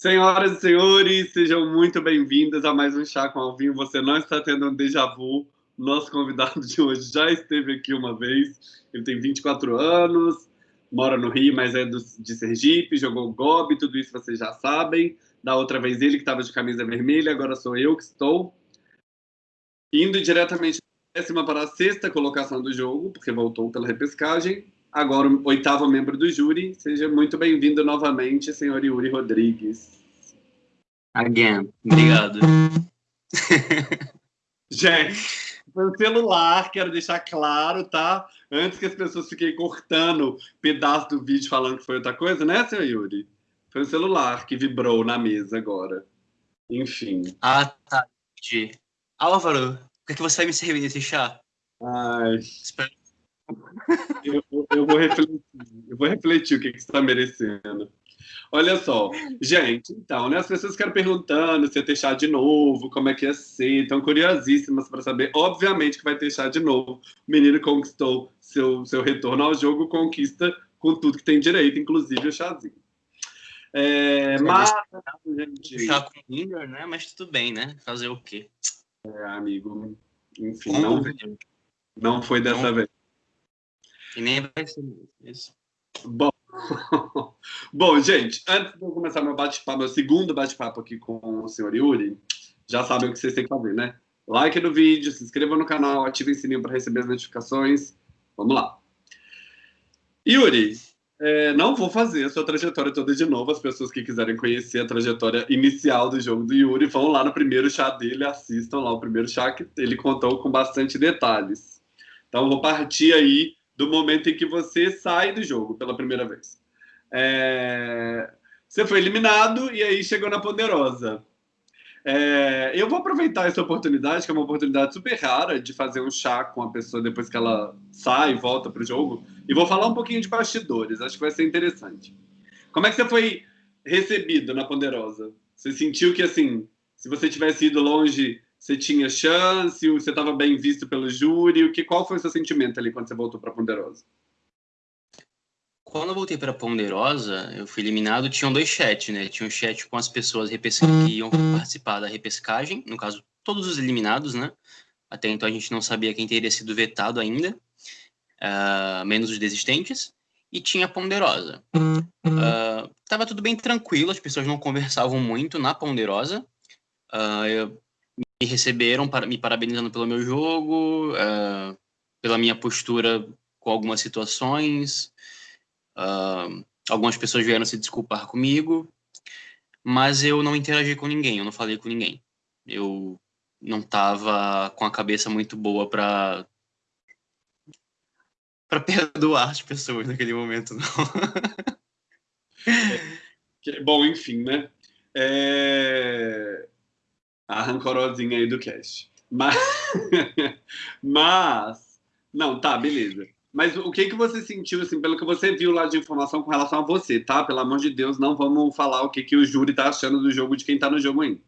Senhoras e senhores, sejam muito bem-vindas a mais um Chá com Alvinho. Você não está tendo um déjà vu. Nosso convidado de hoje já esteve aqui uma vez. Ele tem 24 anos, mora no Rio, mas é do, de Sergipe, jogou Gobi, tudo isso vocês já sabem. Da outra vez ele que estava de camisa vermelha, agora sou eu que estou indo diretamente da décima para a sexta colocação do jogo, porque voltou pela repescagem agora o oitavo membro do júri. Seja muito bem-vindo novamente, senhor Yuri Rodrigues. Again. Obrigado. Gente, foi o celular, quero deixar claro, tá? Antes que as pessoas fiquem cortando pedaço do vídeo falando que foi outra coisa, né, senhor Yuri? Foi o celular que vibrou na mesa agora. Enfim. Ah, tá. Álvaro, o que, é que você vai me servir nesse chá? Ai. Espero eu, eu, vou refletir, eu vou refletir o que, que você está merecendo. Olha só, gente, então, né, as pessoas ficam perguntando se ia ter chá de novo, como é que ia ser, estão curiosíssimas para saber. Obviamente que vai ter chá de novo. O menino conquistou seu, seu retorno ao jogo, conquista com tudo que tem direito, inclusive o chazinho. É, mas, gente... Chá com Inger, né? Mas tudo bem, né? Fazer o quê? É, amigo, enfim, não, não foi dessa não. vez. E nem vai ser isso. Bom, Bom, gente, antes de eu começar meu bate-papo, meu segundo bate-papo aqui com o senhor Yuri, já sabem o que vocês têm que fazer, né? Like no vídeo, se inscreva no canal, ative o sininho para receber as notificações. Vamos lá. Yuri, é, não vou fazer a sua trajetória toda de novo. As pessoas que quiserem conhecer a trajetória inicial do jogo do Yuri, vão lá no primeiro chá dele, assistam lá o primeiro chá que ele contou com bastante detalhes. Então, vou partir aí do momento em que você sai do jogo pela primeira vez. É... Você foi eliminado e aí chegou na Ponderosa. É... Eu vou aproveitar essa oportunidade, que é uma oportunidade super rara, de fazer um chá com a pessoa depois que ela sai e volta para o jogo, e vou falar um pouquinho de bastidores, acho que vai ser interessante. Como é que você foi recebido na Ponderosa? Você sentiu que, assim, se você tivesse ido longe, você tinha chance, você estava bem visto pelo júri? O que, qual foi o seu sentimento ali quando você voltou para Ponderosa? Quando eu voltei para Ponderosa, eu fui eliminado, tinham dois chats, né? Tinha um chat com as pessoas que iam participar da repescagem, no caso, todos os eliminados, né? Até então a gente não sabia quem teria sido vetado ainda, uh, menos os desistentes. E tinha a Ponderosa. Uh, tava tudo bem tranquilo, as pessoas não conversavam muito na Ponderosa. Uh, eu, me receberam para, me parabenizando pelo meu jogo, uh, pela minha postura com algumas situações. Uh, algumas pessoas vieram se desculpar comigo, mas eu não interagi com ninguém, eu não falei com ninguém. Eu não estava com a cabeça muito boa para para perdoar as pessoas naquele momento, não. é, bom, enfim, né? É a rancorosinha aí do cast. Mas, mas, não, tá, beleza. Mas o que que você sentiu, assim, pelo que você viu lá de informação com relação a você, tá? Pelo amor de Deus, não vamos falar o que que o júri tá achando do jogo de quem tá no jogo ainda.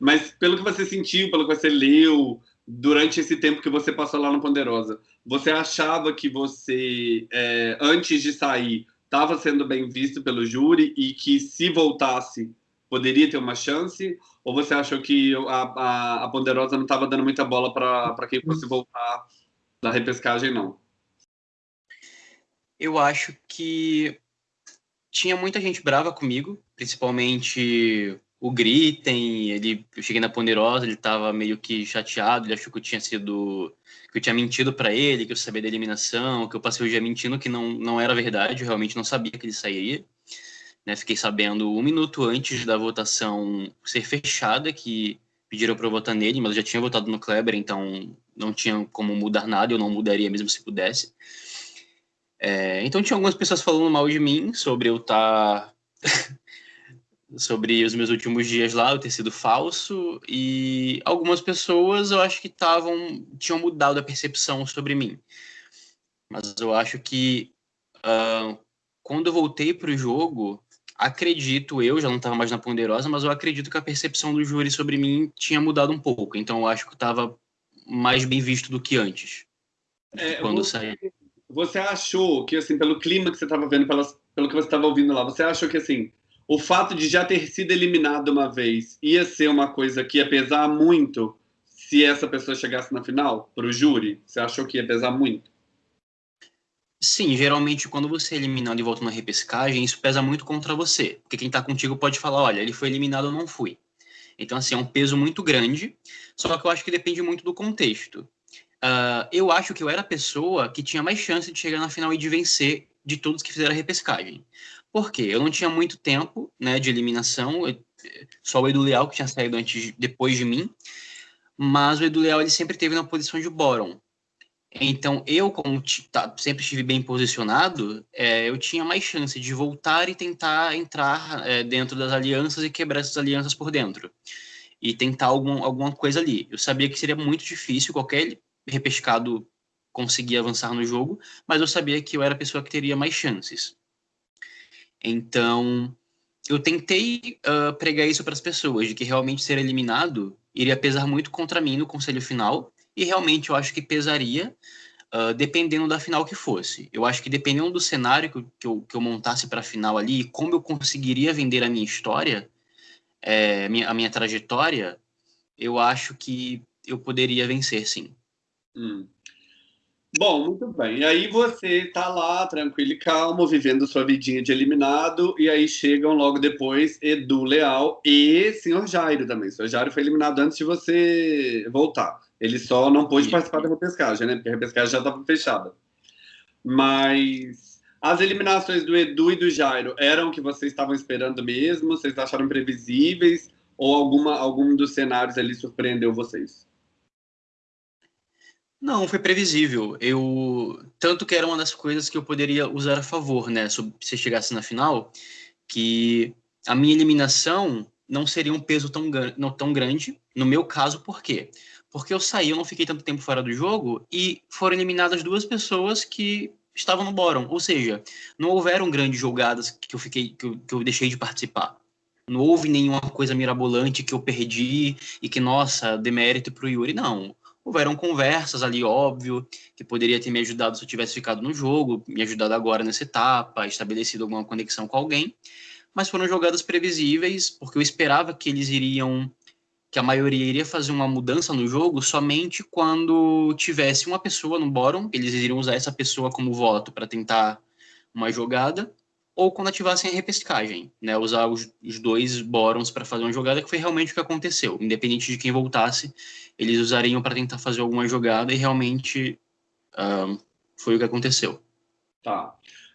Mas pelo que você sentiu, pelo que você leu, durante esse tempo que você passou lá no Ponderosa, você achava que você, é, antes de sair, estava sendo bem visto pelo júri e que se voltasse poderia ter uma chance? Ou você achou que a, a, a Ponderosa não estava dando muita bola para quem fosse voltar da repescagem, não? Eu acho que tinha muita gente brava comigo, principalmente o Gritten, ele, eu cheguei na Ponderosa, ele estava meio que chateado, ele achou que eu tinha sido, que eu tinha mentido para ele, que eu sabia da eliminação, que eu passei o dia mentindo, que não, não era verdade, eu realmente não sabia que ele sairia. Né, fiquei sabendo um minuto antes da votação ser fechada que pediram para votar nele, mas eu já tinha votado no Kleber, então não tinha como mudar nada, eu não mudaria mesmo se pudesse. É, então tinha algumas pessoas falando mal de mim sobre eu estar. Tá sobre os meus últimos dias lá, eu ter sido falso, e algumas pessoas eu acho que estavam. tinham mudado a percepção sobre mim. Mas eu acho que uh, quando eu voltei para o jogo, acredito eu, já não estava mais na Ponderosa, mas eu acredito que a percepção do júri sobre mim tinha mudado um pouco. Então eu acho que estava mais bem visto do que antes. É, quando você, saí. Você achou que, assim, pelo clima que você estava vendo, pelas, pelo que você estava ouvindo lá, você achou que, assim, o fato de já ter sido eliminado uma vez ia ser uma coisa que ia pesar muito se essa pessoa chegasse na final para o júri? Você achou que ia pesar muito? Sim, geralmente quando você é eliminado e volta na repescagem, isso pesa muito contra você. Porque quem está contigo pode falar, olha, ele foi eliminado ou não fui. Então, assim, é um peso muito grande, só que eu acho que depende muito do contexto. Uh, eu acho que eu era a pessoa que tinha mais chance de chegar na final e de vencer de todos que fizeram a repescagem. Por quê? Eu não tinha muito tempo né, de eliminação, só o Edu Leal que tinha saído antes, depois de mim, mas o Edu Leal ele sempre teve na posição de Boron. Então, eu, como tá, sempre estive bem posicionado, é, eu tinha mais chance de voltar e tentar entrar é, dentro das alianças e quebrar essas alianças por dentro. E tentar algum, alguma coisa ali. Eu sabia que seria muito difícil qualquer repescado conseguir avançar no jogo, mas eu sabia que eu era a pessoa que teria mais chances. Então, eu tentei uh, pregar isso para as pessoas, de que realmente ser eliminado iria pesar muito contra mim no conselho final, e realmente eu acho que pesaria, uh, dependendo da final que fosse. Eu acho que dependendo do cenário que eu, que eu, que eu montasse para a final ali, como eu conseguiria vender a minha história, é, minha, a minha trajetória, eu acho que eu poderia vencer, sim. Hum. Bom, muito bem. E aí você tá lá, tranquilo e calmo, vivendo sua vidinha de eliminado, e aí chegam logo depois Edu Leal e Senhor Jairo também. O Senhor Jairo foi eliminado antes de você voltar. Ele só não pôde participar da repescagem, né? Porque a repescagem já estava fechada. Mas as eliminações do Edu e do Jairo eram o que vocês estavam esperando mesmo? Vocês acharam previsíveis? Ou alguma, algum dos cenários ali surpreendeu vocês? Não, foi previsível. Eu tanto que era uma das coisas que eu poderia usar a favor, né, se chegasse na final, que a minha eliminação não seria um peso tão, não tão grande. No meu caso, por quê? Porque eu saí, eu não fiquei tanto tempo fora do jogo e foram eliminadas duas pessoas que estavam no bottom. Ou seja, não houveram grandes jogadas que eu fiquei, que eu, que eu deixei de participar. Não houve nenhuma coisa mirabolante que eu perdi e que, nossa, demérito pro Yuri. Não houveram conversas ali, óbvio, que poderia ter me ajudado se eu tivesse ficado no jogo, me ajudado agora nessa etapa, estabelecido alguma conexão com alguém, mas foram jogadas previsíveis, porque eu esperava que eles iriam, que a maioria iria fazer uma mudança no jogo somente quando tivesse uma pessoa no bórum, eles iriam usar essa pessoa como voto para tentar uma jogada, ou quando ativassem a repescagem, né, usar os, os dois bórons para fazer uma jogada, que foi realmente o que aconteceu. Independente de quem voltasse, eles usariam para tentar fazer alguma jogada e realmente foi o que aconteceu. Tá.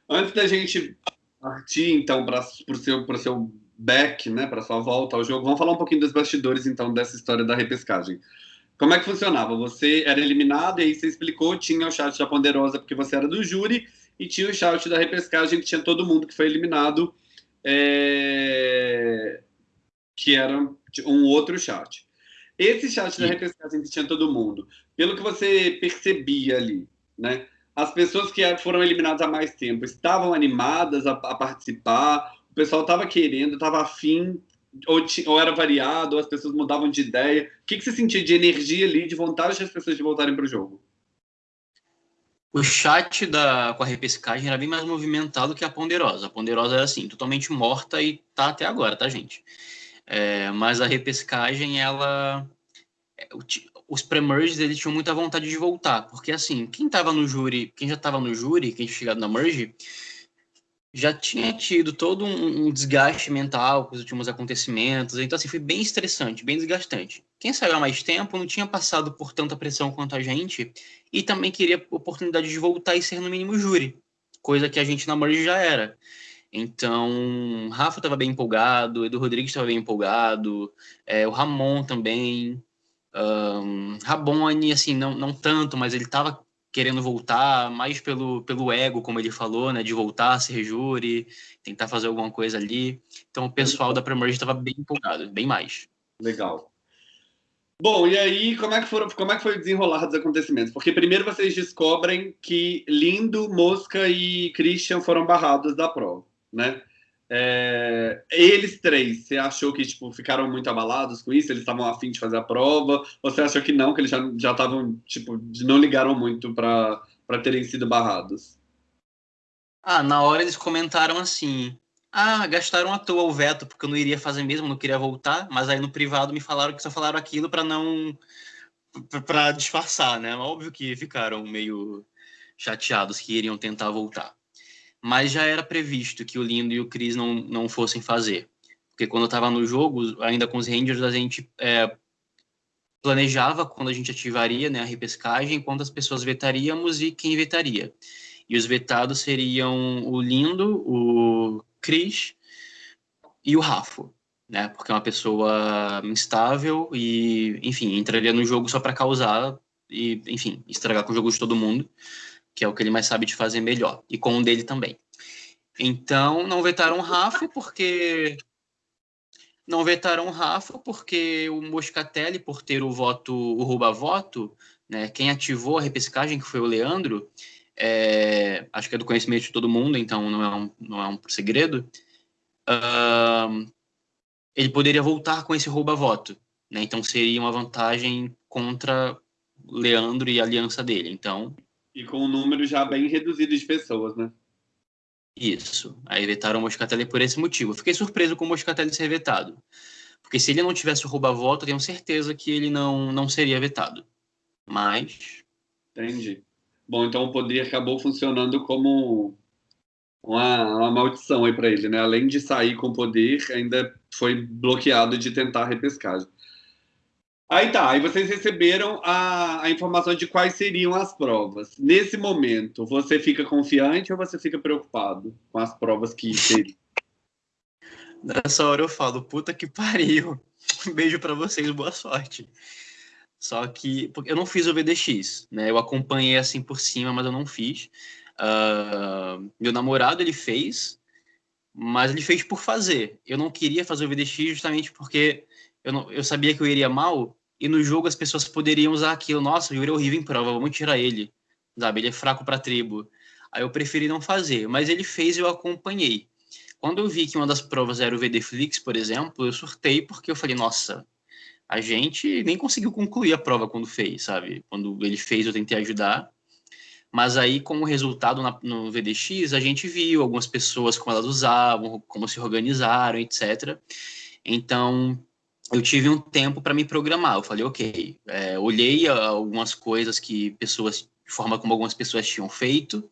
Antes da gente partir, então, para o seu, seu back, né, para sua volta ao jogo, vamos falar um pouquinho dos bastidores, então, dessa história da repescagem. Como é que funcionava? Você era eliminado e aí você explicou, tinha o chat da Ponderosa porque você era do júri, e tinha o shout da repescagem, que tinha todo mundo que foi eliminado, é... que era um outro chat. Esse chat da repescagem que tinha todo mundo, pelo que você percebia ali, né? As pessoas que foram eliminadas há mais tempo estavam animadas a, a participar, pessoal estava querendo, estava afim, ou, ou, era variado, ou as pessoas mudavam de ideia. O que, que você sentia de energia ali, de vontade das pessoas de voltarem para o jogo? O chat da, com a repescagem era bem mais movimentado que a ponderosa. A ponderosa era assim, totalmente morta e tá até agora, tá, gente? É, mas a repescagem, ela. É, os pre-merges eles tinham muita vontade de voltar, porque assim, quem tava no júri, quem já tava no júri, quem tinha chegado na merge, já tinha tido todo um, um, desgaste mental com os últimos acontecimentos, então assim, foi bem estressante, bem desgastante. Quem saiu há mais tempo não tinha passado por tanta pressão quanto a gente e também queria oportunidade de voltar e ser no mínimo júri, coisa que a gente na Merge já era. Então, Rafa estava bem empolgado, Edu Rodrigues estava bem empolgado, é, o Ramon também, um, Rabone, assim, não, não tanto, mas ele estava querendo voltar, mais pelo, pelo ego, como ele falou, né, de voltar, ser júri, tentar fazer alguma coisa ali. Então o pessoal da Premier estava bem empolgado, bem mais. Legal. Bom, e aí, como é que, foram, como é que foi o desenrolar dos acontecimentos? Porque primeiro vocês descobrem que Lindo, Mosca e Christian foram barrados da prova, né? É, eles três, você achou que tipo, ficaram muito abalados com isso? Eles estavam afim de fazer a prova? Ou você achou que não, que eles já estavam, tipo, não ligaram muito para terem sido barrados? Ah, na hora eles comentaram assim: ah, gastaram à toa o veto, porque eu não iria fazer mesmo, não queria voltar, mas aí no privado me falaram que só falaram aquilo para não. para disfarçar, né? Óbvio que ficaram meio chateados que iriam tentar voltar. Mas já era previsto que o Lindo e o Chris não, não fossem fazer. Porque quando eu estava no jogo, ainda com os Rangers, a gente é, planejava quando a gente ativaria né, a repescagem, quantas pessoas vetaríamos e quem vetaria. E os vetados seriam o Lindo, o Cris e o Rafo, né? Porque é uma pessoa instável e, enfim, entraria no jogo só para causar e, enfim, estragar com o jogo de todo mundo, que é o que ele mais sabe de fazer melhor, e com o dele também. Então, não vetaram o Rafa porque não vetaram o Rafa porque o Moscatelli, por ter o voto, o rouba-voto, né, quem ativou a repescagem, que foi o Leandro, é, acho que é do conhecimento de todo mundo, então não é um, não é um segredo, uh, ele poderia voltar com esse rouba-voto. Né? Então seria uma vantagem contra Leandro e a aliança dele. Então. E com um número já bem reduzido de pessoas, né? Isso. Aí vetaram o Moscatelli por esse motivo. Eu fiquei surpreso com o Moscatelli ser vetado. Porque se ele não tivesse o rouba-voto, tenho certeza que ele não, não seria vetado. Mas. Entendi. Bom, então o poder acabou funcionando como uma, uma maldição aí para ele, né? Além de sair com poder, ainda foi bloqueado de tentar repescagem. Aí tá, aí vocês receberam a, a informação de quais seriam as provas. Nesse momento, você fica confiante ou você fica preocupado com as provas que seriam? Nessa hora eu falo, puta que pariu. Um beijo para vocês, boa sorte. Só que porque eu não fiz o VDX, né? Eu acompanhei assim por cima, mas eu não fiz. Uh, meu namorado ele fez, mas ele fez por fazer. Eu não queria fazer o VDX justamente porque eu, não, eu sabia que eu iria mal e no jogo as pessoas poderiam usar aquilo. Nossa, o Yuri é horrível em prova, vamos tirar ele. Sabe? Ele é fraco para tribo. Aí eu preferi não fazer, mas ele fez e eu acompanhei. Quando eu vi que uma das provas era o VDFlix, por exemplo, eu surtei porque eu falei, nossa, a gente nem conseguiu concluir a prova quando fez, sabe? Quando ele fez, eu tentei ajudar. Mas aí, com o resultado na, no VDX, a gente viu algumas pessoas como elas usavam, como se organizaram, etc. Então, eu tive um tempo para me programar. Eu falei, ok, é, olhei algumas coisas que pessoas, de forma como algumas pessoas tinham feito,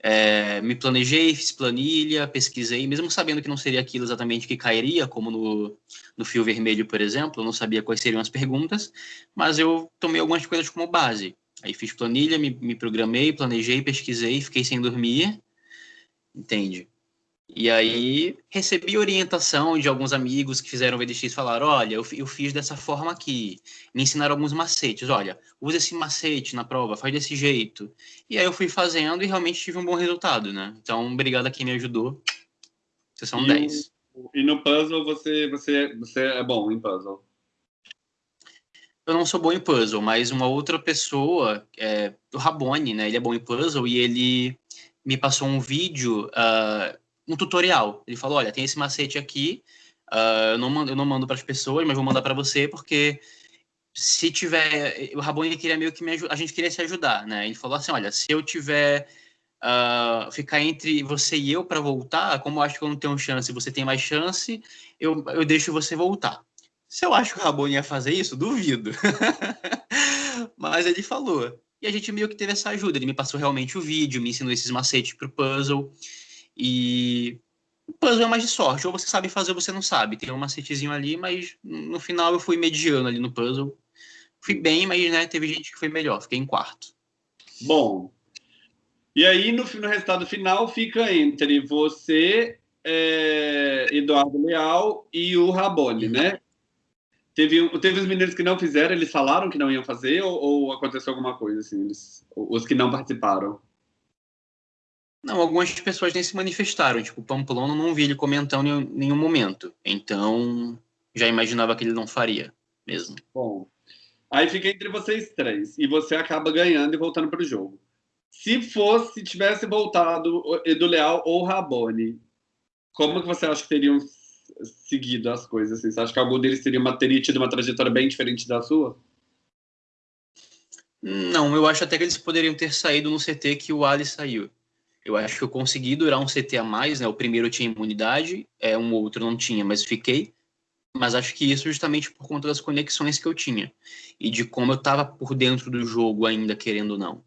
é, me planejei, fiz planilha, pesquisei, mesmo sabendo que não seria aquilo exatamente que cairia, como no, no fio vermelho, por exemplo, eu não sabia quais seriam as perguntas, mas eu tomei algumas coisas como base. Aí fiz planilha, me, me programei, planejei, pesquisei, fiquei sem dormir, entende? E aí recebi orientação de alguns amigos que fizeram VDX falaram: olha, eu, eu fiz dessa forma aqui. Me ensinaram alguns macetes. Olha, usa esse macete na prova, faz desse jeito. E aí eu fui fazendo e realmente tive um bom resultado, né? Então, obrigado a quem me ajudou. Vocês são e 10. O, e no puzzle você, você, você é bom em puzzle? Eu não sou bom em puzzle, mas uma outra pessoa, é, o Rabone, né? Ele é bom em puzzle e ele me passou um vídeo. Uh, um tutorial. Ele falou, olha, tem esse macete aqui, uh, eu, não mando, eu não mando para as pessoas, mas vou mandar para você, porque se tiver... O Rabone queria meio que me a gente queria se ajudar, né? Ele falou assim, olha, se eu tiver... Uh, ficar entre você e eu para voltar, como eu acho que eu não tenho chance você tem mais chance, eu, eu deixo você voltar. Se eu acho que o Rabone ia fazer isso, duvido. Mas ele falou. E a gente meio que teve essa ajuda. Ele me passou realmente o vídeo, me ensinou esses macetes pro puzzle. E o puzzle é mais de sorte. Ou você sabe fazer ou você não sabe. Tem um macetezinho ali, mas no final eu fui mediano ali no puzzle. Fui bem, mas né, teve gente que foi melhor. Fiquei em quarto. Bom. E aí, no, no resultado final, fica entre você, é, Eduardo Leal e o Rabone, né? Teve, teve os meninos que não fizeram, eles falaram que não iam fazer ou, ou aconteceu alguma coisa assim? Eles, os que não participaram? Não, algumas pessoas nem se manifestaram. Tipo, o Pamplona não vi ele comentando em nenhum momento. Então, já imaginava que ele não faria mesmo. Bom, aí fica entre vocês três. E você acaba ganhando e voltando para o jogo. Se fosse, tivesse voltado Edu Leal ou Rabone, como que você acha que teriam seguido as coisas? Assim? Você acha que algum deles teria, uma, teria tido uma trajetória bem diferente da sua? Não, eu acho até que eles poderiam ter saído no CT que o Ali saiu Eu acho que eu consegui durar um CT a mais, né? O primeiro tinha imunidade, é, um outro não tinha, mas fiquei. Mas acho que isso justamente por conta das conexões que eu tinha e de como eu estava por dentro do jogo ainda, querendo ou não,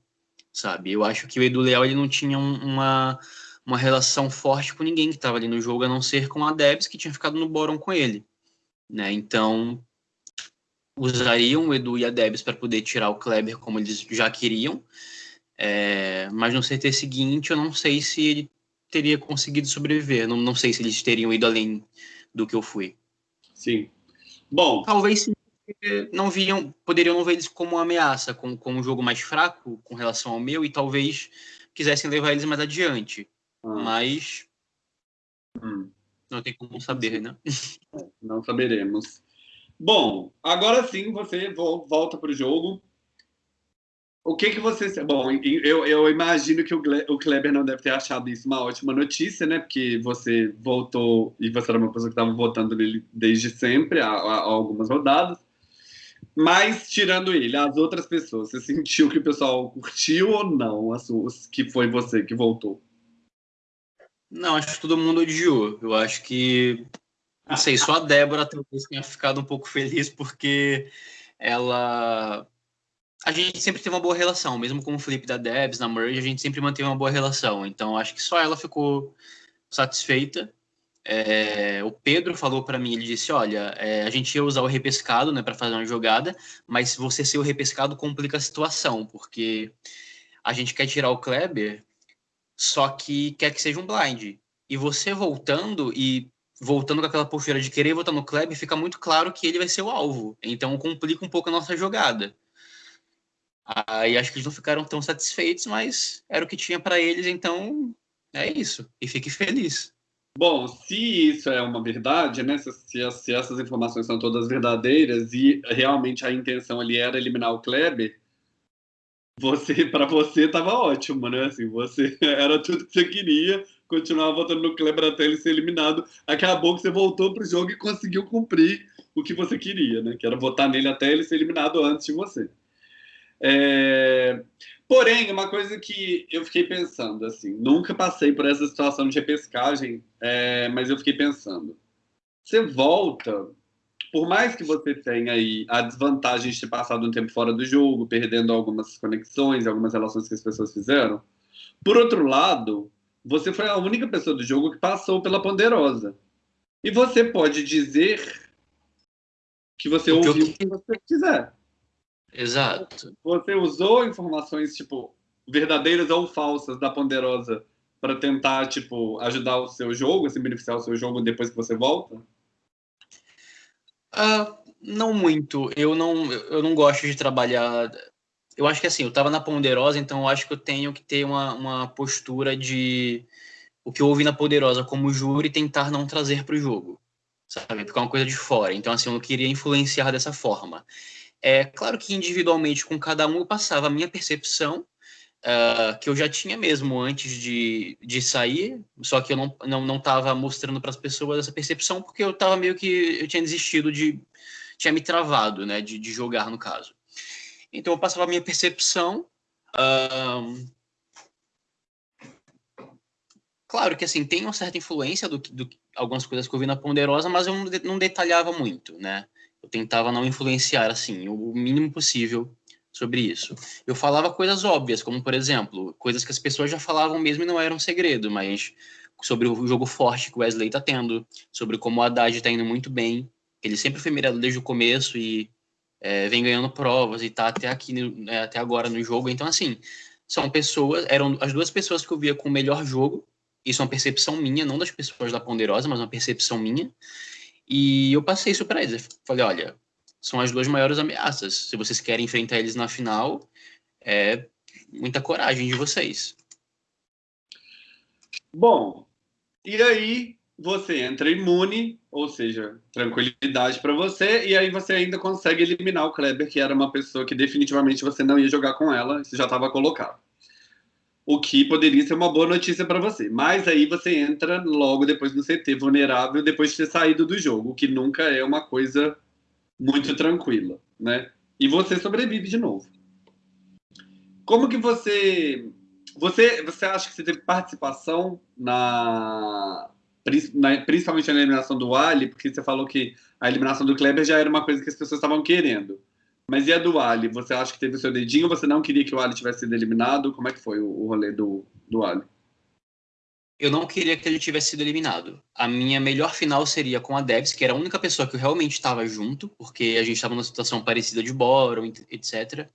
sabe? Eu acho que o Edu Leal ele não tinha uma, uma relação forte com ninguém que estava ali no jogo, a não ser com a Debs, que tinha ficado no Boron com ele, né? Então, usariam o Edu e a Debs para poder tirar o Kleber como eles já queriam, é, mas no CT seguinte eu não sei se ele teria conseguido sobreviver, não, não sei se eles teriam ido além do que eu fui. Sim. Bom. Talvez sim, não viam, poderiam não ver eles como uma ameaça, como, como um jogo mais fraco com relação ao meu, e talvez quisessem levar eles mais adiante. Ah. Mas. Hum. Não tem como saber, né? Não saberemos. Bom, agora sim você volta para o jogo. O que que você. Bom, eu, eu imagino que o Kleber não deve ter achado isso uma ótima notícia, né? Porque você voltou e você era uma pessoa que estava votando nele desde sempre, há, há, algumas rodadas. Mas, tirando ele, as outras pessoas, você sentiu que o pessoal curtiu ou não as suas, que foi você que voltou? Não, acho que todo mundo odiou. Eu acho que. Não sei, só a Débora talvez tenha ficado um pouco feliz porque ela a gente sempre teve uma boa relação, mesmo com o Felipe da Debs, na Merge, a gente sempre manteve uma boa relação. Então, acho que só ela ficou satisfeita. É, o Pedro falou para mim, ele disse, olha, é, a gente ia usar o repescado, né, para fazer uma jogada, mas você ser o repescado complica a situação, porque a gente quer tirar o Kleber, só que quer que seja um blind. E você voltando e voltando com aquela postura de querer votar no Kleber, fica muito claro que ele vai ser o alvo. Então complica um pouco a nossa jogada. Aí acho que eles não ficaram tão satisfeitos, mas era o que tinha para eles, então é isso. E fique feliz. Bom, se isso é uma verdade, né? Se, se, essas informações são todas verdadeiras e realmente a intenção ali era eliminar o Kleber, você, para você estava ótimo, né? Assim, você era tudo que você queria, continuava votando no Kleber até ele ser eliminado. Acabou que você voltou para o jogo e conseguiu cumprir o que você queria, né? Que era votar nele até ele ser eliminado antes de você. É... Porém, uma coisa que eu fiquei pensando, assim, nunca passei por essa situação de repescagem, é... mas eu fiquei pensando. Você volta, por mais que você tenha aí a desvantagem de ter passado um tempo fora do jogo, perdendo algumas conexões, algumas relações que as pessoas fizeram, por outro lado, você foi a única pessoa do jogo que passou pela ponderosa. E você pode dizer que você ouviu o que você quiser. Exato. Você usou informações, tipo, verdadeiras ou falsas da Ponderosa para tentar, tipo, ajudar o seu jogo, assim, beneficiar o seu jogo depois que você volta? Uh, não muito. Eu não, eu não gosto de trabalhar. Eu acho que assim, eu estava na Ponderosa, então eu acho que eu tenho que ter uma, uma postura de o que eu ouvi na Poderosa como júri tentar não trazer para o jogo, sabe? Ficar uma coisa de fora. Então, assim, eu não queria influenciar dessa forma. É claro que individualmente com cada um eu passava a minha percepção, uh, que eu já tinha mesmo antes de, de sair, só que eu não estava não, não mostrando para as pessoas essa percepção, porque eu estava meio que. Eu tinha desistido de. tinha me travado, né, de, de jogar no caso. Então eu passava a minha percepção. Uh, claro que assim tem uma certa influência do, do algumas coisas que eu vi na Ponderosa, mas eu não, não detalhava muito, né? Eu tentava não influenciar, assim, o mínimo possível sobre isso. Eu falava coisas óbvias, como, por exemplo, coisas que as pessoas já falavam mesmo e não eram segredo, mas sobre o jogo forte que o Wesley está tendo, sobre como o Haddad está indo muito bem. Ele sempre foi mirado desde o começo e é, vem ganhando provas e está até aqui, né, até agora no jogo. Então, assim, são pessoas, eram as duas pessoas que eu via com o melhor jogo. Isso é uma percepção minha, não das pessoas da Ponderosa, mas uma percepção minha. E eu passei isso para eles. Eu falei, olha, são as duas maiores ameaças. Se vocês querem enfrentar eles na final, é muita coragem de vocês. Bom, e aí você entra imune, ou seja, tranquilidade para você, e aí você ainda consegue eliminar o Kleber, que era uma pessoa que definitivamente você não ia jogar com ela, isso já estava colocado o que poderia ser uma boa notícia para você. Mas aí você entra logo depois no CT vulnerável, depois de ter saído do jogo, que nunca é uma coisa muito tranquila, né? E você sobrevive de novo. Como que você você, você acha que você teve participação na, na, principalmente na eliminação do Ali, porque você falou que a eliminação do Kleber já era uma coisa que as pessoas estavam querendo. Mas e a do Ali? Você acha que teve o seu dedinho? Você não queria que o Ali tivesse sido eliminado? Como é que foi o, rolê do, do Ali? Eu não queria que ele tivesse sido eliminado. A minha melhor final seria com a Debs, que era a única pessoa que eu realmente estava junto, porque a gente estava numa situação parecida de Boron, etc.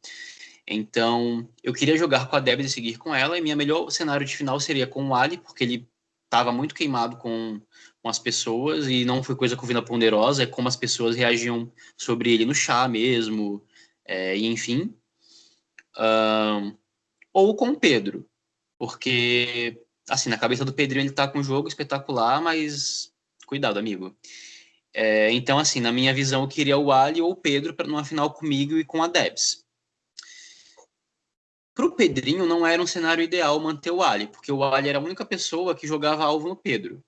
Então, eu queria jogar com a Debs e seguir com ela, e minha melhor cenário de final seria com o Ali, porque ele estava muito queimado com, com as pessoas e não foi coisa com vida ponderosa, é como as pessoas reagiam sobre ele no chá mesmo, é, enfim. Um, ou com o Pedro, porque, assim, na cabeça do Pedrinho ele tá com um jogo espetacular, mas cuidado, amigo. É, então, assim, na minha visão, eu queria o Ali ou o Pedro para numa final comigo e com a Debs. Para o Pedrinho não era um cenário ideal manter o Ali, porque o Ali era a única pessoa que jogava alvo no Pedro.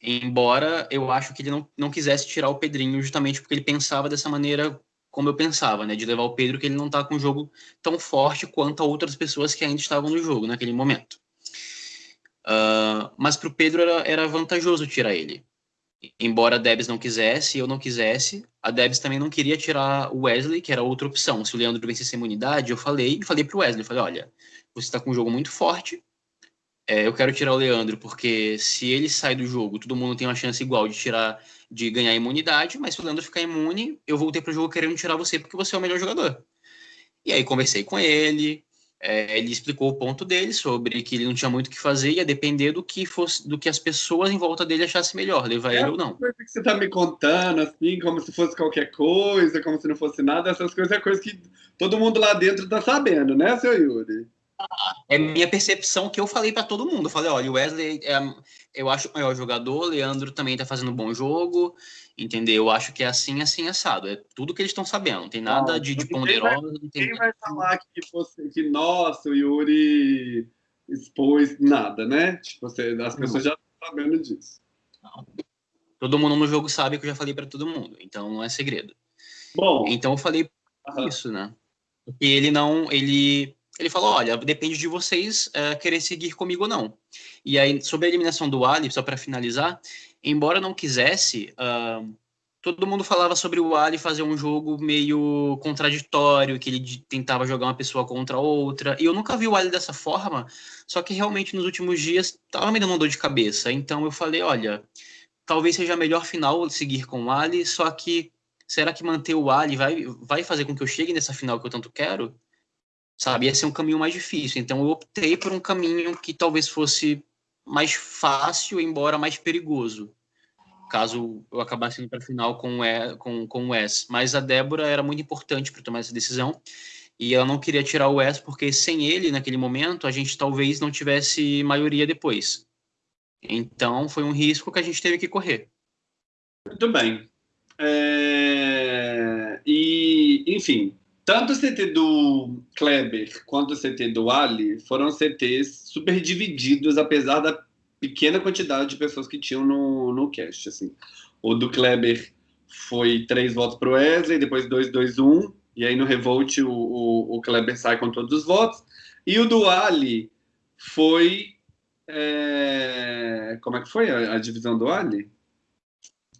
Embora eu acho que ele não, não quisesse tirar o Pedrinho justamente porque ele pensava dessa maneira como eu pensava, né? De levar o Pedro que ele não está com um jogo tão forte quanto a outras pessoas que ainda estavam no jogo naquele momento. Uh, mas para o Pedro era, era vantajoso tirar ele embora a Debs não quisesse, eu não quisesse, a Debs também não queria tirar o Wesley, que era outra opção. Se o Leandro vencesse a imunidade, eu falei, falei pro Wesley, falei, olha, você está com um jogo muito forte, é, eu quero tirar o Leandro, porque se ele sai do jogo, todo mundo tem uma chance igual de tirar, de ganhar imunidade, mas se o Leandro ficar imune, eu voltei pro jogo querendo tirar você, porque você é o melhor jogador. E aí conversei com ele, é, ele explicou o ponto dele sobre que ele não tinha muito o que fazer, ia depender do que fosse, do que as pessoas em volta dele achassem melhor, levar é ele ou não. Coisa que você tá me contando, assim, como se fosse qualquer coisa, como se não fosse nada, essas coisas é coisa que todo mundo lá dentro tá sabendo, né, seu Yuri? É minha percepção que eu falei para todo mundo. Eu falei, olha, o Wesley é, eu acho o maior jogador, o Leandro também tá fazendo um bom jogo, entendeu? Eu acho que é assim, assim, assado. É tudo que eles estão sabendo. Não tem nada de, de ponderosa. Quem vai falar que, você, que nossa, o Yuri expôs nada, né? Tipo, você, as pessoas não. já estão sabendo disso. Não. Todo mundo no jogo sabe que eu já falei para todo mundo, então não é segredo. Bom. Então eu falei isso, né? Porque ele não, ele ele falou: olha, depende de vocês uh, querer seguir comigo ou não. E aí, sobre a eliminação do Ali, só para finalizar, embora não quisesse, uh, todo mundo falava sobre o Ali fazer um jogo meio contraditório, que ele tentava jogar uma pessoa contra outra. E eu nunca vi o Ali dessa forma, só que realmente nos últimos dias estava me dando uma dor de cabeça. Então eu falei: olha, talvez seja melhor final seguir com o Ali, só que será que manter o Ali vai, vai fazer com que eu chegue nessa final que eu tanto quero? Sabe? Ia ser um caminho mais difícil. Então eu optei por um caminho que talvez fosse mais fácil, embora mais perigoso, caso eu acabasse indo para a final com o, e, com, com o. Mas a Débora era muito importante para tomar essa decisão e ela não queria tirar o Wes porque sem ele, naquele momento, a gente talvez não tivesse maioria depois. Então foi um risco que a gente teve que correr. Muito bem. É... E, enfim, tanto o CT do Kleber quanto o CT do Ali foram CTs super divididos, apesar da pequena quantidade de pessoas que tinham no, no cast. Assim. O do Kleber foi três votos para o Wesley, depois dois, dois, um, e aí no Revolt o, o, o, Kleber sai com todos os votos. E o do Ali foi. É... Como é que foi a, a divisão do Ali?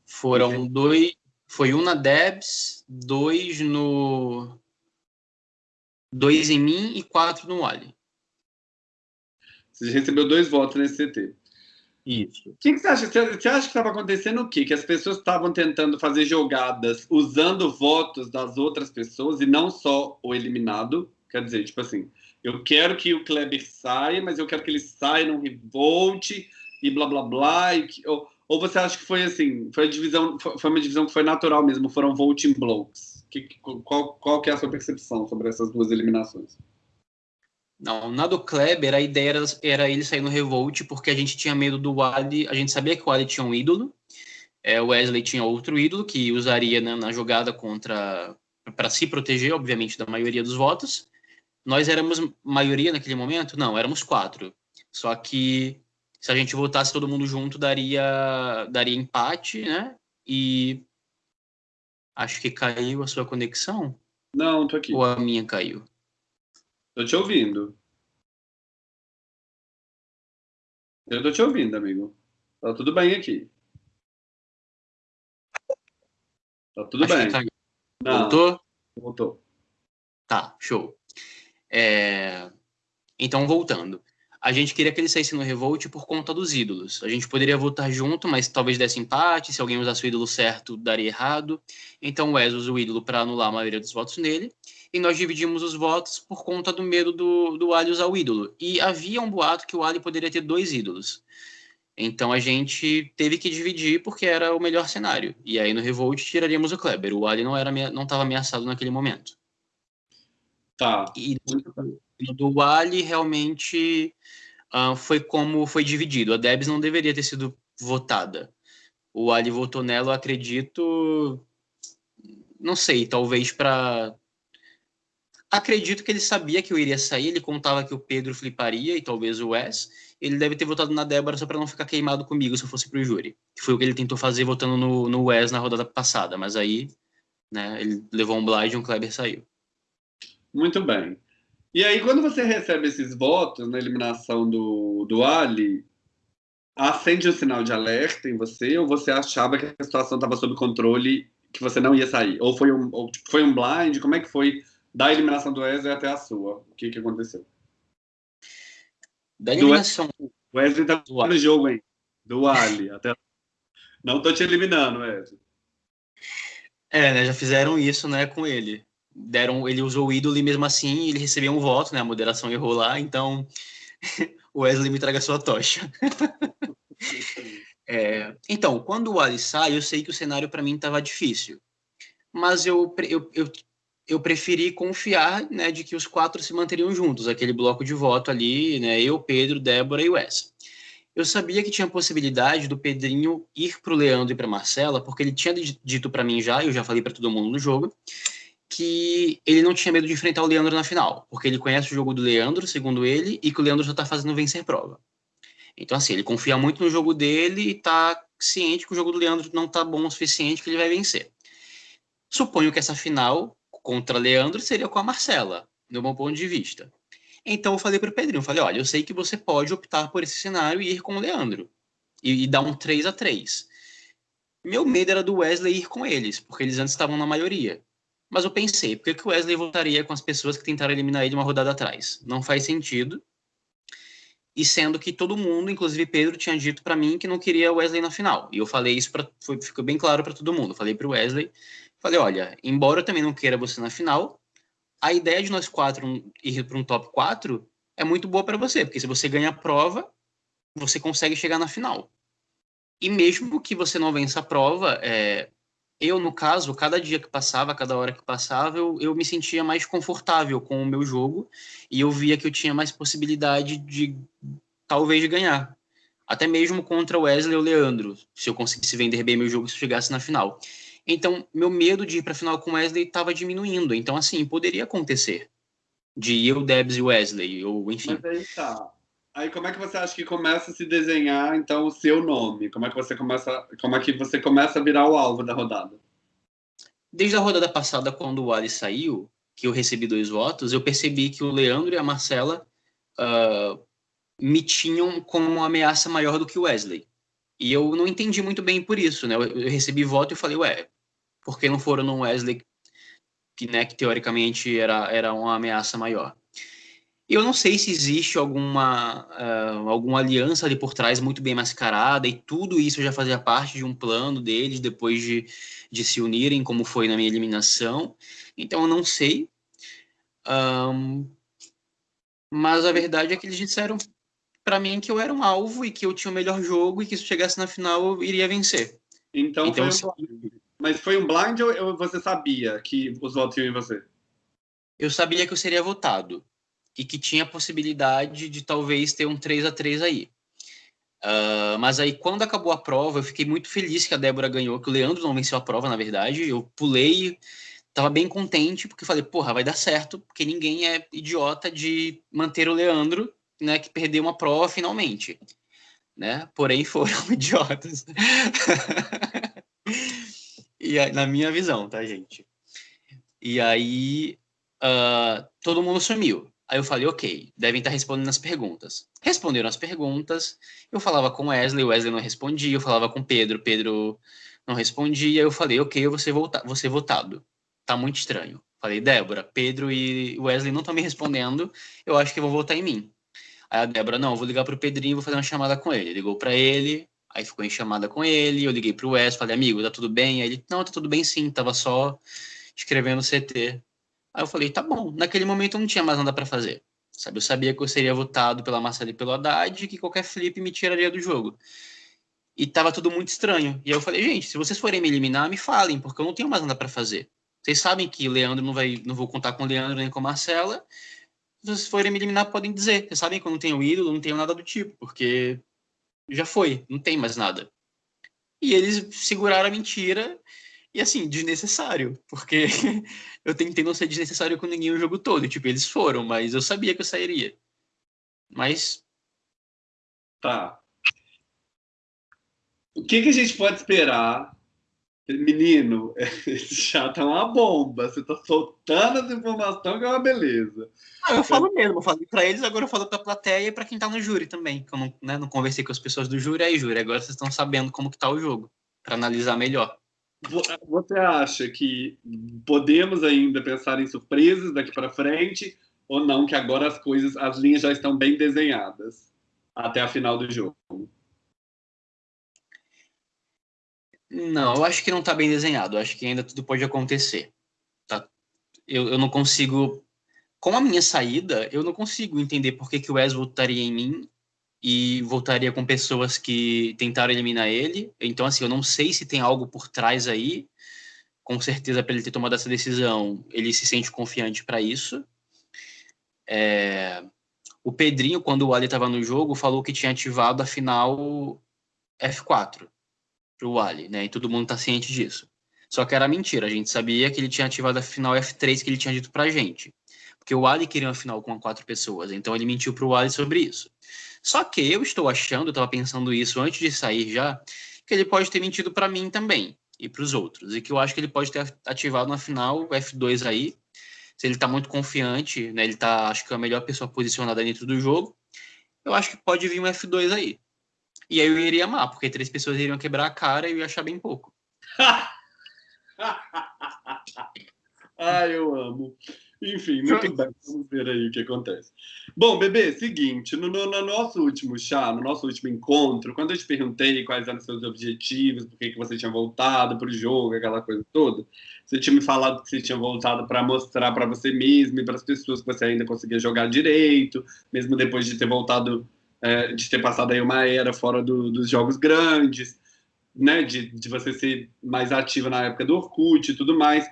Foram dois. Foi um na Debs, dois no dois em mim e quatro no Ali. Você recebeu dois votos nesse CT. Isso. O que, que, você acha? Você acha que estava acontecendo o quê? Que as pessoas estavam tentando fazer jogadas usando votos das outras pessoas e não só o eliminado? Quer dizer, tipo assim, eu quero que o Kleber saia, mas eu quero que ele saia num revolte e blá blá blá. E que, ou, ou você acha que foi assim, foi, a divisão, foi uma divisão que foi natural mesmo, foram voting blocks? Que, qual, qual que é a sua percepção sobre essas duas eliminações? Não, na do Kleber, a ideia era, era ele sair no Revolt, porque a gente tinha medo do Wally, a gente sabia que o Wally tinha um ídolo, é, o Wesley tinha outro ídolo que usaria né, na jogada contra para se proteger, obviamente, da maioria dos votos. Nós éramos maioria naquele momento? Não, éramos quatro. Só que se a gente votasse todo mundo junto, daria, daria empate, né? E Acho que caiu a sua conexão. Não, tô aqui. Ou a minha caiu? Tô te ouvindo. Eu tô te ouvindo, amigo. Tá tudo bem aqui. Tá tudo Acho bem. tá- Voltou? voltou. Tá, show. É, Então, voltando. A gente queria que ele saísse no Revolt por conta dos ídolos. A gente poderia votar junto, mas talvez desse empate. Se alguém usasse o ídolo certo, daria errado. Então, o Wes usa o ídolo para anular a maioria dos votos nele. E nós dividimos os votos por conta do medo do, do Ali usar o ídolo. E havia um boato que o Ali poderia ter dois ídolos. Então a gente teve que dividir porque era o melhor cenário. E aí no Revolt tiraríamos o Kleber. O Ali não era não estava ameaçado naquele momento. Tá. E do Ali realmente ah, foi como foi dividido. A Debs não deveria ter sido votada. O Ali votou nela, eu acredito. Não sei, talvez para. Acredito que ele sabia que eu iria sair, ele contava que o Pedro fliparia e talvez o Wes. Ele deve ter votado na Débora só para não ficar queimado comigo se eu fosse pro júri. Que foi o que ele tentou fazer votando no, no Wes na rodada passada. Mas aí, né, ele levou um blind e um Kleber saiu. Muito bem. E aí, quando você recebe esses votos na eliminação do, do Ali, acende um sinal de alerta em você ou você achava que a situação estava sob controle, que você não ia sair? Ou foi um, ou, tipo, foi um blind? Como é que foi da eliminação do Wesley até a sua? O que, que aconteceu? Da eliminação. O Wesley tá Do Ali. no jogo, hein? Do Ali. Até... Não tô te eliminando, Wesley. É, né? Já fizeram isso, né, com ele. Deram, ele usou o ídolo e mesmo assim ele recebeu um voto, né? A moderação errou lá, então o Wesley me traga sua tocha. É, então, quando o Ali sai, eu sei que o cenário para mim estava difícil. Mas eu, eu, eu, eu preferi confiar né, de que os quatro se manteriam juntos, aquele bloco de voto ali, né, eu, Pedro, Débora e Wes. Eu sabia que tinha possibilidade do Pedrinho ir para o Leandro e para Marcela, porque ele tinha di- dito para mim já, eu já falei para todo mundo no jogo, que ele não tinha medo de enfrentar o Leandro na final, porque ele conhece o jogo do Leandro, segundo ele, e que o Leandro já está fazendo vencer prova. Então, assim, ele confia muito no jogo dele e tá ciente que o jogo do Leandro não tá bom o suficiente que ele vai vencer. Suponho que essa final contra Leandro seria com a Marcela, no meu ponto de vista. Então eu falei pro Pedrinho, eu falei, olha, eu sei que você pode optar por esse cenário e ir com o Leandro. E, e dar um 3 a 3 Meu medo era do Wesley ir com eles, porque eles antes estavam na maioria. Mas eu pensei, por que, o Wesley voltaria com as pessoas que tentaram eliminar ele uma rodada atrás? Não faz sentido. E sendo que todo mundo, inclusive Pedro, tinha dito para mim que não queria o Wesley na final. E eu falei isso, pra, foi, ficou bem claro para todo mundo. Falei para o Wesley, falei, olha, embora eu também não queira você na final, a ideia de nós quatro ir para um top 4 é muito boa para você, porque se você ganha a prova, você consegue chegar na final. E mesmo que você não vença a prova, é, eu, no caso, cada dia que passava, cada hora que passava, eu, eu me sentia mais confortável com o meu jogo e eu via que eu tinha mais possibilidade de talvez ganhar. Até mesmo contra o Wesley ou Leandro, se eu conseguisse vender bem meu jogo se eu chegasse na final. Então, meu medo de ir para a final com o Wesley estava diminuindo. Então, assim, poderia acontecer. De eu, Debs e Wesley, ou enfim. Mas aí tá. Aí como é que você acha que começa a se desenhar, então, o seu nome? Como é que você começa, como é que você começa a virar o alvo da rodada? Desde a rodada passada, quando o Ali saiu, que eu recebi dois votos, eu percebi que o Leandro e a Marcela ah, me tinham como uma ameaça maior do que o Wesley. E eu não entendi muito bem por isso, né? Eu, eu recebi voto e falei, ué, por que não foram no Wesley, que, né, que teoricamente era, era uma ameaça maior? Eu não sei se existe alguma, ah, alguma aliança ali por trás muito bem mascarada e tudo isso já fazia parte de um plano deles depois de, de se unirem, como foi na minha eliminação. Então eu não sei. Ahn, mas a verdade é que eles disseram para mim que eu era um alvo e que eu tinha o melhor jogo e que se chegasse na final eu iria vencer. Então, Então, foi um blind. Mas foi um blind ou você sabia que os votos iam em você? Eu sabia que eu seria votado e que tinha a possibilidade de talvez ter um 3 a 3 aí. Ah, mas aí, quando acabou a prova, eu fiquei muito feliz que a Débora ganhou, que o Leandro não venceu a prova, na verdade. Eu pulei, tava bem contente, porque falei, porra, vai dar certo, porque ninguém é idiota de manter o Leandro, né, que perdeu uma prova finalmente. Né? Porém, foram idiotas. e aí, na minha visão, tá, gente? E aí, ah, todo mundo sumiu. Aí eu falei, ok, devem estar respondendo as perguntas. Responderam as perguntas, eu falava com Wesley, Wesley não respondia, eu falava com Pedro, Pedro não respondia, eu falei, ok, eu vou ser, volta vou ser votado. Tá muito estranho. Falei, Débora, Pedro e Wesley não estão me respondendo, eu acho que vão votar em mim. Aí a Débora, não, vou ligar pro Pedrinho e vou fazer uma chamada com ele. Ligou para ele, aí ficou em chamada com ele, eu liguei pro Wesley, falei, amigo, tá tudo bem? Aí ele, não, tá tudo bem sim, tava só escrevendo CT. Aí eu falei, tá bom. Naquele momento eu não tinha mais nada para fazer. Sabe, eu sabia que eu seria votado pela Marcela e pelo Haddad e que qualquer flip me tiraria do jogo. E tava tudo muito estranho. E aí eu falei, gente, se vocês forem me eliminar, me falem, porque eu não tenho mais nada para fazer. Vocês sabem que Leandro não vai, não vou contar com Leandro nem com Marcela. Se vocês forem me eliminar, podem dizer. Vocês sabem que eu não tenho ídolo, não tenho nada do tipo, porque já foi, não tem mais nada. E eles seguraram a mentira e assim, desnecessário, porque eu tentei não ser desnecessário com ninguém o jogo todo. Tipo, eles foram, mas eu sabia que eu sairia. Mas. Tá. O que, que a gente pode esperar? Menino, esse chat é uma bomba. Você tá soltando as informações que é uma beleza. Ah, eu falo mesmo, eu falei pra eles, agora eu falo pra plateia e pra quem tá no júri também. Que eu não, né, não conversei com as pessoas do júri, aí júri. Agora vocês estão sabendo como que tá o jogo, para analisar melhor. Você acha que podemos ainda pensar em surpresas daqui para frente ou não que agora as coisas, as linhas já estão bem desenhadas até a final do jogo? Não, eu acho que não está bem desenhado. Eu acho que ainda tudo pode acontecer. Tá? Eu, eu não consigo. Com a minha saída, eu não consigo entender por que, que o Wes voltaria em mim e voltaria com pessoas que tentaram eliminar ele. Então, assim, eu não sei se tem algo por trás aí. Com certeza, para ele ter tomado essa decisão, ele se sente confiante para isso. É... O Pedrinho, quando o Ali estava no jogo, falou que tinha ativado a final F4 para o Ali, né? E todo mundo está ciente disso. Só que era mentira, a gente sabia que ele tinha ativado a final F3 que ele tinha dito para gente. Porque o Ali queria uma final com quatro pessoas, então ele mentiu para o Ali sobre isso. Só que eu estou achando, eu estava pensando isso antes de sair já, que ele pode ter mentido para mim também e para os outros. E que eu acho que ele pode ter ativado na final F2 aí. Se ele está muito confiante, né, ele está, acho que é a melhor pessoa posicionada dentro do jogo, eu acho que pode vir um F2 aí. E aí eu iria amar, porque três pessoas iriam quebrar a cara e eu ia achar bem pouco. ah, eu amo. Enfim, muito bem. Vamos ver aí o que acontece. Bom, bebê, seguinte, no, no, no, nosso último chá, no nosso último encontro, quando eu te perguntei quais eram os seus objetivos, por que, que você tinha voltado para o jogo, aquela coisa toda, você tinha me falado que você tinha voltado para mostrar para você mesmo e para as pessoas que você ainda conseguia jogar direito, mesmo depois de ter voltado, é, de ter passado aí uma era fora do, dos jogos grandes, né, de, de você ser mais ativa na época do Orkut e tudo mais.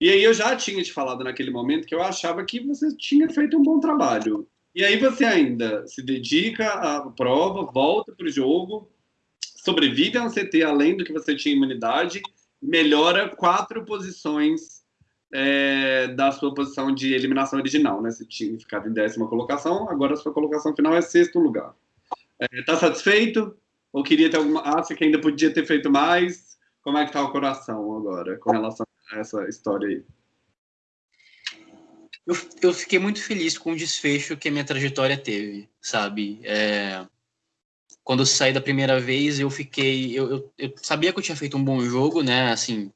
E aí eu já tinha te falado naquele momento que eu achava que você tinha feito um bom trabalho. E aí você ainda se dedica à prova, volta para o jogo, sobrevive a um CT além do que você tinha imunidade, melhora quatro posições é, da sua posição de eliminação original, né? Você tinha ficado em décima colocação, agora a sua colocação final é sexto lugar. Está é, satisfeito? Ou queria ter alguma... Acha que ainda podia ter feito mais? Como é que está o coração agora com relação essa história aí? Eu, eu fiquei muito feliz com o desfecho que a minha trajetória teve, sabe? É, quando eu saí da primeira vez, eu fiquei. Eu, eu, eu, sabia que eu tinha feito um bom jogo, né? Assim,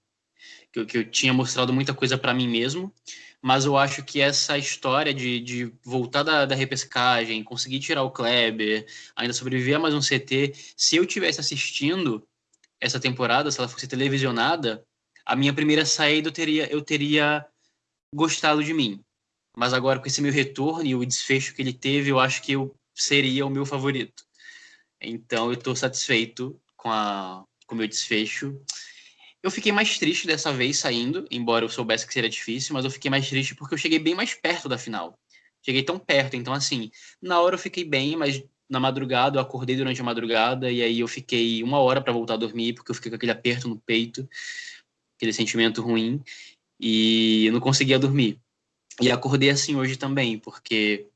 que, eu, tinha mostrado muita coisa para mim mesmo, mas eu acho que essa história de, de voltar da, da repescagem, conseguir tirar o Kleber, ainda sobreviver a mais um CT, se eu tivesse assistindo essa temporada, se ela fosse televisionada, a minha primeira saída eu teria, eu teria gostado de mim. Mas agora, com esse meu retorno e o desfecho que ele teve, eu acho que eu seria o meu favorito. Então, eu estou satisfeito com, a, com o meu desfecho. Eu fiquei mais triste dessa vez saindo, embora eu soubesse que seria difícil, mas eu fiquei mais triste porque eu cheguei bem mais perto da final. Cheguei tão perto, então assim, na hora eu fiquei bem, mas na madrugada eu acordei durante a madrugada e aí eu fiquei uma hora para voltar a dormir porque eu fiquei com aquele aperto no peito aquele sentimento ruim, e eu não conseguia dormir. E acordei assim hoje também, porque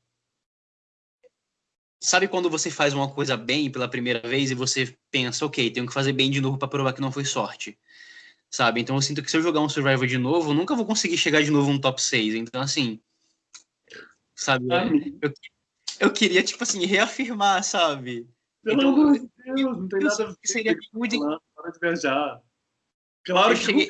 sabe quando você faz uma coisa bem pela primeira vez e você pensa, ok, tenho que fazer bem de novo para provar que não foi sorte. Sabe? Então eu sinto que se eu jogar um Survivor de novo, eu nunca vou conseguir chegar de novo no top 6. Então, assim, sabe? Eu, eu queria, tipo assim, reafirmar, sabe? Pelo Então, amor de Deus, não tem nada a ver seria muito- para de viajar. Claro Eu que cheguei-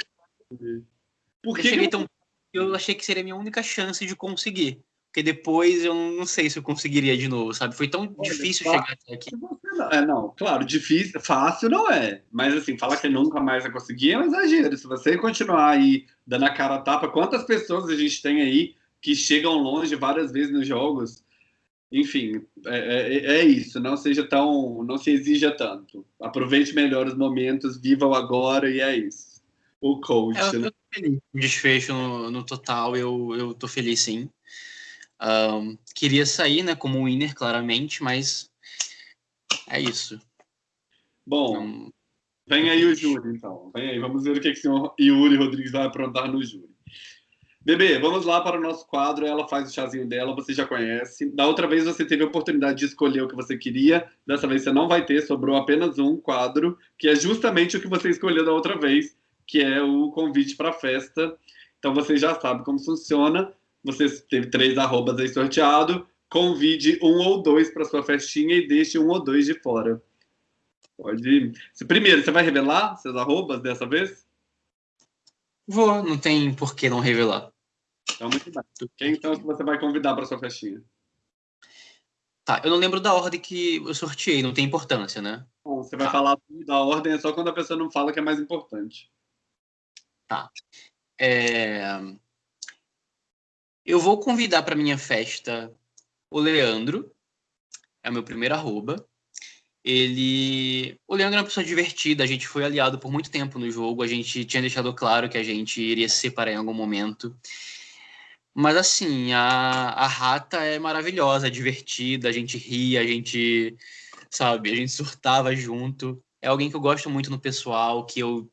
Por Eu que cheguei que tão. Eu achei que seria a minha única chance de conseguir. Porque depois eu não sei se eu conseguiria de novo, sabe? Foi tão Olha, difícil fa- chegar até aqui. Não- É, não, claro, difícil, fácil não é. Mas assim, falar que nunca mais vai conseguir é um exagero. Se você continuar aí dando a cara a tapa, quantas pessoas a gente tem aí que chegam longe várias vezes nos jogos? Enfim, é, é- é isso. Não seja tão. Não se exija tanto. Aproveite melhor os momentos, viva o agora e é isso. O coach, eu né? O desfecho no, no total, eu, eu tô feliz sim. Ahn, queria sair, né, como winner, claramente, mas é isso. Bom, Não- Vem aí o júri, então. Vem aí, vamos ver o que, que o senhor Yuri Rodrigues vai aprontar no júri. Bebê, vamos lá para o nosso quadro. Ela faz o chazinho dela, você já conhece. Da outra vez você teve a oportunidade de escolher o que você queria. Dessa vez você não vai ter, sobrou apenas um quadro, que é justamente o que você escolheu da outra vez, que é o convite para a festa. Então você já sabe como funciona. Você teve três arrobas aí sorteado. Convide um ou dois para sua festinha e deixe um ou dois de fora. Pode. Se- Primeiro, você vai revelar seus arrobas dessa vez? Vou, não tem por que não revelar. Então, muito bem. Quem então que você vai convidar para sua festinha? Tá, eu não lembro da ordem que eu sorteei, não tem importância, né? Bom, você vai Tá. falar da ordem, é só quando a pessoa não fala que é mais importante. É, Eu vou convidar para minha festa o Leandro, é o meu primeiro arroba. Ele. O Leandro é uma pessoa divertida, a gente foi aliado por muito tempo no jogo, a gente tinha deixado claro que a gente iria se separar em algum momento. Mas assim, a, a rata é maravilhosa, é divertida, a gente ria, a gente, sabe, a gente surtava junto. É alguém que eu gosto muito no pessoal, que eu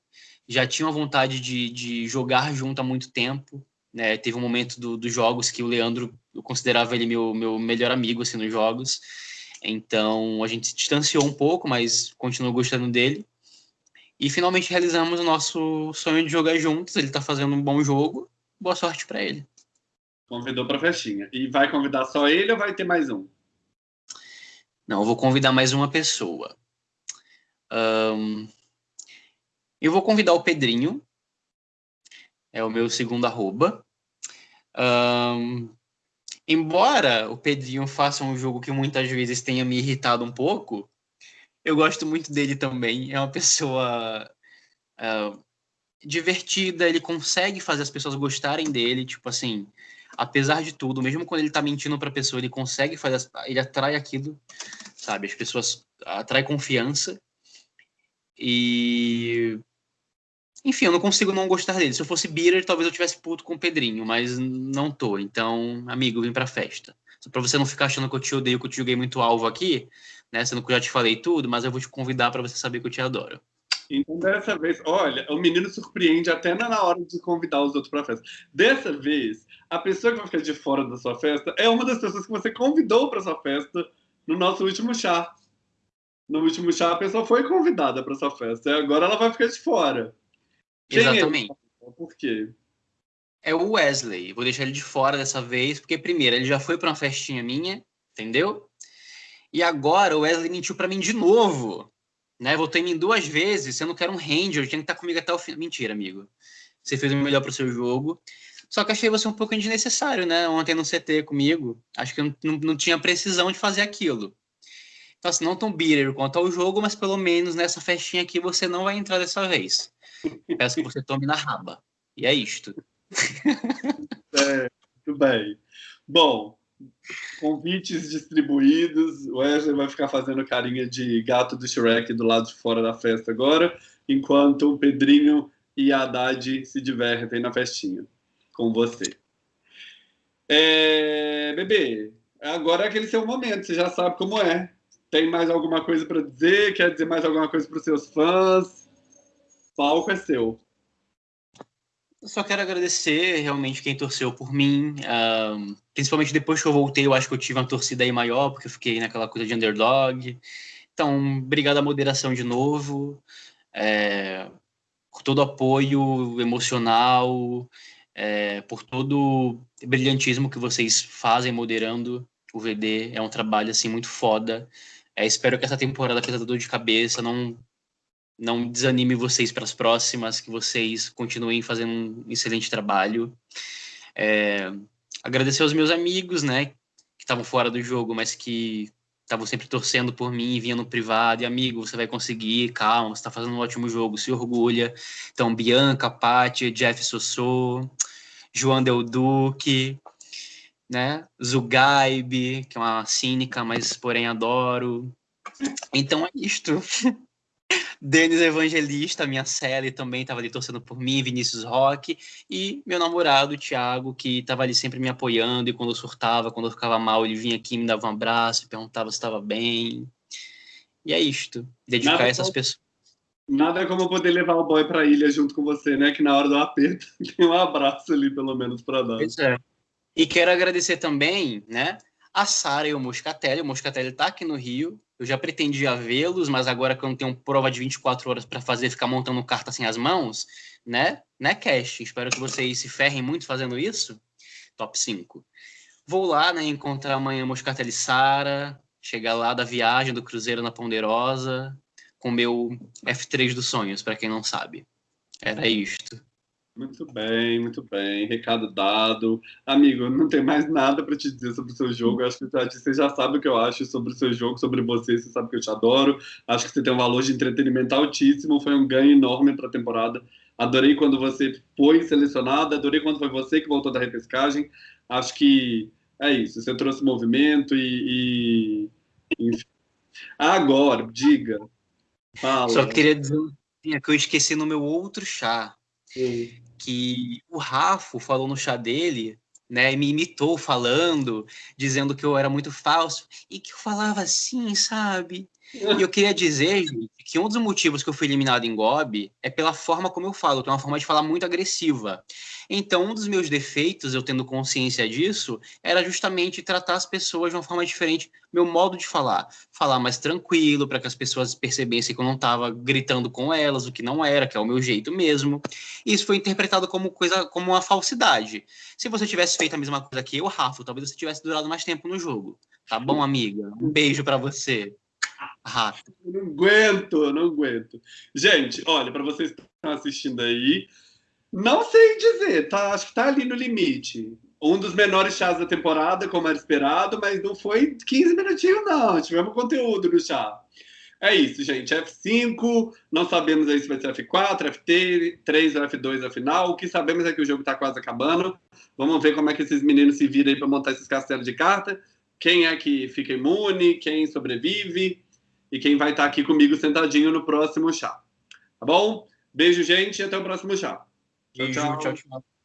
já tinha uma vontade de, de jogar junto há muito tempo. Né? Teve um momento do- dos jogos que o Leandro, eu considerava ele meu, meu melhor amigo assim, nos jogos. Então a gente se distanciou um pouco, mas continuo gostando dele. E finalmente realizamos o nosso sonho de jogar juntos. Ele está fazendo um bom jogo. Boa sorte para ele. Convidou para festinha. E vai convidar só ele ou vai ter mais um? Não, eu vou convidar mais uma pessoa. Ahn, eu vou convidar o Pedrinho. É o meu segundo arroba. Ahn, embora o Pedrinho faça um jogo que muitas vezes tenha me irritado um pouco, eu gosto muito dele também. É uma pessoa ah, divertida, ele consegue fazer as pessoas gostarem dele, tipo assim, apesar de tudo, mesmo quando ele tá mentindo pra pessoa, ele consegue fazer, ele atrai aquilo, sabe? As pessoas atrai confiança. E enfim, eu não consigo não gostar dele. Se eu fosse bitter, talvez eu tivesse puto com o Pedrinho, mas não tô. Então, amigo, vem pra festa. Só pra você não ficar achando que eu te odeio, que eu te joguei muito alvo aqui, né? Sendo que eu já te falei tudo, mas eu vou te convidar pra você saber que eu te adoro. Então, dessa vez, olha, o menino surpreende até na hora de convidar os outros para festa. Dessa vez, a pessoa que vai ficar de fora da sua festa é uma das pessoas que você convidou para sua festa no nosso último chá. No último chá, a pessoa foi convidada para sua festa. E agora ela vai ficar de fora. Quem é? Exatamente. Por quê? É o Wesley. Vou deixar ele de fora dessa vez, porque primeiro, ele já foi pra uma festinha minha, entendeu? E agora o Wesley mentiu pra mim de novo. Né? Votou em mim duas vezes, sendo que era um ranger, tinha que estar comigo até o fim. Mentira, amigo. Você fez o melhor pro seu jogo. Só que achei você um pouco desnecessário, né? Ontem no CT comigo. Acho que eu não, não tinha precisão de fazer aquilo. Então, assim, não tão bitter quanto ao jogo, mas pelo menos nessa festinha aqui você não vai entrar dessa vez. Peço que você tome na raba. E é isto. É, tudo bem. Bom, convites distribuídos. O Wesley vai ficar fazendo carinha de gato do Shrek do lado de fora da festa agora, enquanto o Pedrinho e a Haddad se divertem na festinha com você. É, bebê, agora é aquele seu momento, você já sabe como é. Tem mais alguma coisa para dizer? Quer dizer mais alguma coisa para os seus fãs? O palco é seu. Eu só quero agradecer realmente quem torceu por mim. principalmente depois que eu voltei, eu acho que eu tive uma torcida aí maior, porque eu fiquei naquela coisa de underdog. Então, obrigado à moderação de novo. É, com todo apoio emocional. é, por todo brilhantismo que vocês fazem moderando o VD. É um trabalho assim muito foda. É, espero que essa temporada, apesar dor de cabeça, não não desanime vocês para as próximas, que vocês continuem fazendo um excelente trabalho. É, agradecer aos meus amigos, né, que estavam fora do jogo, mas que estavam sempre torcendo por mim, vinham no privado, e amigo, você vai conseguir, calma, você está fazendo um ótimo jogo, se orgulha. Então, Bianca, Paty, Jeff Sossô, João Del Duque, né, Zugaibe, que é uma cínica, mas porém adoro. Então é isto. Denis Evangelista, minha Sally também estava ali torcendo por mim, Vinícius Roque, e meu namorado, Thiago, que estava ali sempre me apoiando, e quando eu surtava, quando eu ficava mal, ele vinha aqui, me dava um abraço, perguntava se estava bem. E é isto, dedicar nada essas como, pessoas. Nada como poder levar o boy para a ilha junto com você, né? Que na hora do aperto tem um abraço ali, pelo menos, para dar. Pois é. E quero agradecer também, né, a Sara e o Moscatelli. O Moscatelli está aqui no Rio, eu já pretendia vê-los, mas agora que eu não tenho prova de 24 horas para fazer, ficar montando carta sem as mãos, né? Né, Cash? Espero que vocês se ferrem muito fazendo isso. Top 5. Vou lá, né, encontrar amanhã Moscatelli Sara, chegar lá da viagem do Cruzeiro na Ponderosa, com meu F3 dos sonhos, para quem não sabe. Era isto. Muito bem, muito bem. Recado dado. Amigo, não tem mais nada para te dizer sobre o seu jogo. Eu acho que você já sabe o que eu acho sobre o seu jogo, sobre você. Você sabe que eu te adoro. Acho que você tem um valor de entretenimento altíssimo. Foi um ganho enorme para a temporada. Adorei quando você foi selecionada. Adorei quando foi você que voltou da repescagem. Acho que é isso. Você trouxe movimento e. e... Enfim. Agora, diga. Fala. Só queria dizer que eu esqueci no meu outro chá. Sim que o Rafa falou no chá dele, né, me imitou falando, dizendo que eu era muito falso e que eu falava assim, sabe? E eu queria dizer, gente, que um dos motivos que eu fui eliminado em Gob é pela forma como eu falo, que é uma forma de falar muito agressiva. Então, um dos meus defeitos, eu tendo consciência disso, era justamente tratar as pessoas de uma forma diferente, meu modo de falar. Falar mais tranquilo, para que as pessoas percebessem que eu não estava gritando com elas, o que não era, que é o meu jeito mesmo. E isso foi interpretado como coisa, como uma falsidade. Se você tivesse feito a mesma coisa que eu, Rafa, talvez você tivesse durado mais tempo no jogo. Tá bom, amiga? Um beijo para você. Rafa. Não aguento, não aguento. Gente, olha, para vocês que estão assistindo aí, não sei dizer, tá? Acho que tá ali no limite. Um dos menores chás da temporada, como era esperado, mas não foi 15 minutinhos, não. Tivemos conteúdo no chá. É isso, gente. F5, não sabemos aí se vai ser F4, F3 ou F2 a final. O que sabemos é que o jogo está quase acabando. Vamos ver como é que esses meninos se viram aí para montar esses castelos de carta. Quem é que fica imune, quem sobrevive e quem vai estar tá aqui comigo sentadinho no próximo chá. Tá bom? Beijo, gente, e até o próximo chá. Tchau, tchau. tchau, tchau.